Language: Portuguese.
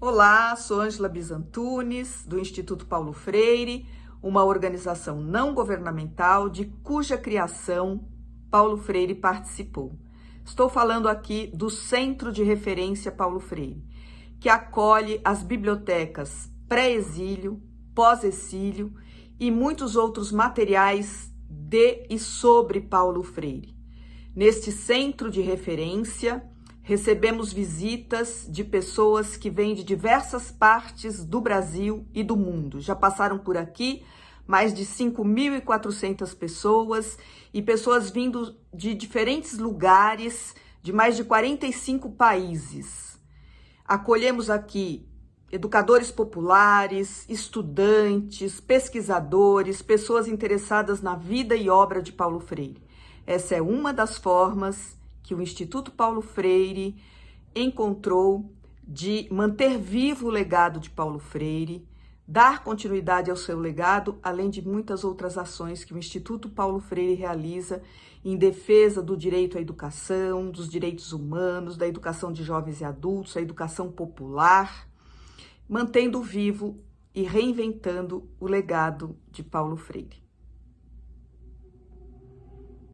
Olá, sou Ângela Bizantunes, do Instituto Paulo Freire, uma organização não governamental de cuja criação Paulo Freire participou. Estou falando aqui do Centro de Referência Paulo Freire, que acolhe as bibliotecas pré-exílio, pós-exílio e muitos outros materiais de e sobre Paulo Freire. Neste centro de referência, recebemos visitas de pessoas que vêm de diversas partes do Brasil e do mundo. Já passaram por aqui mais de 5.400 pessoas e pessoas vindo de diferentes lugares, de mais de 45 países. Acolhemos aqui educadores populares, estudantes, pesquisadores, pessoas interessadas na vida e obra de Paulo Freire. Essa é uma das formas que o Instituto Paulo Freire encontrou de manter vivo o legado de Paulo Freire, dar continuidade ao seu legado, além de muitas outras ações que o Instituto Paulo Freire realiza em defesa do direito à educação, dos direitos humanos, da educação de jovens e adultos, a educação popular, mantendo vivo e reinventando o legado de Paulo Freire.